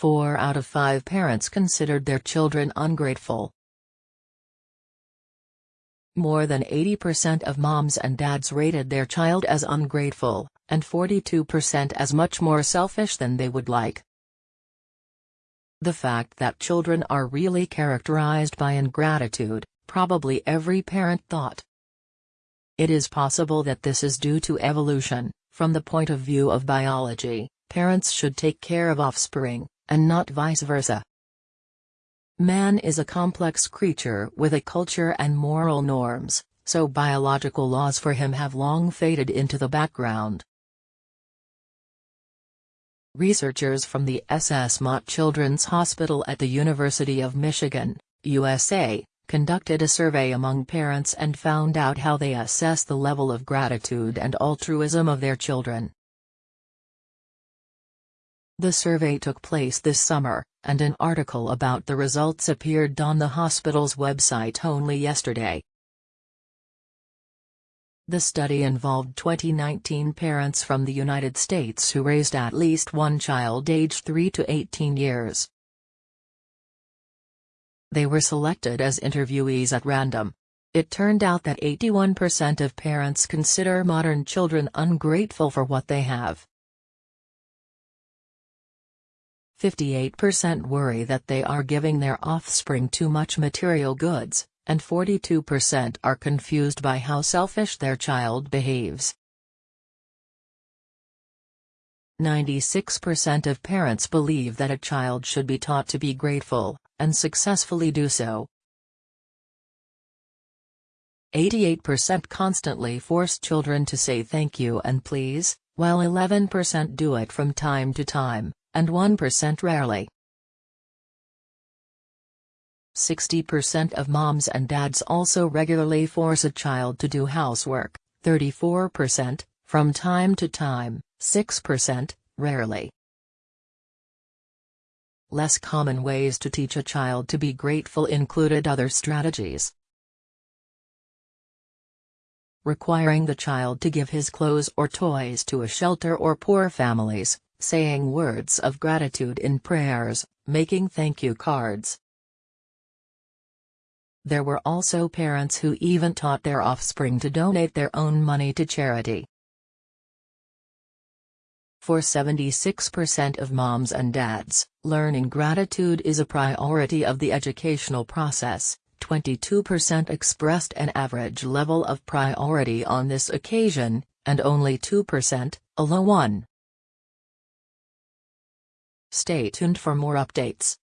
Four out of five parents considered their children ungrateful. More than 80% of moms and dads rated their child as ungrateful, and 42% as much more selfish than they would like. The fact that children are really characterized by ingratitude, probably every parent thought. It is possible that this is due to evolution, from the point of view of biology, parents should take care of offspring, and not vice versa. Man is a complex creature with a culture and moral norms, so biological laws for him have long faded into the background. Researchers from the C.S. Mott Children's Hospital at the University of Michigan, USA, conducted a survey among parents and found out how they assess the level of gratitude and altruism of their children. The survey took place this summer, and an article about the results appeared on the hospital's website only yesterday. The study involved 2019 parents from the United States who raised at least one child aged 3 to 18 years. They were selected as interviewees at random. It turned out that 81% of parents consider modern children ungrateful for what they have. 58% worry that they are giving their offspring too much material goods, and 42% are confused by how selfish their child behaves. 96% of parents believe that a child should be taught to be grateful, and successfully do so. 88% constantly force children to say thank you and please, while 11% do it from time to time and 1% rarely. 60% of moms and dads also regularly force a child to do housework, 34%, from time to time, 6%, rarely. Less common ways to teach a child to be grateful included other strategies. Requiring the child to give his clothes or toys to a shelter or poor families, saying words of gratitude in prayers, making thank you cards. There were also parents who even taught their offspring to donate their own money to charity. For 76% of moms and dads, learning gratitude is a priority of the educational process, 22% expressed an average level of priority on this occasion, and only 2%, a low one. Stay tuned for more updates.